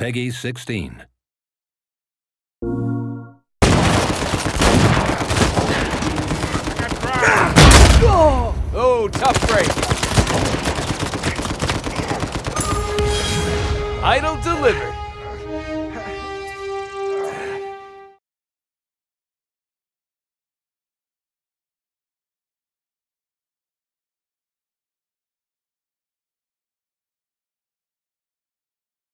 Peggy 16. Oh, tough break. Idle delivered.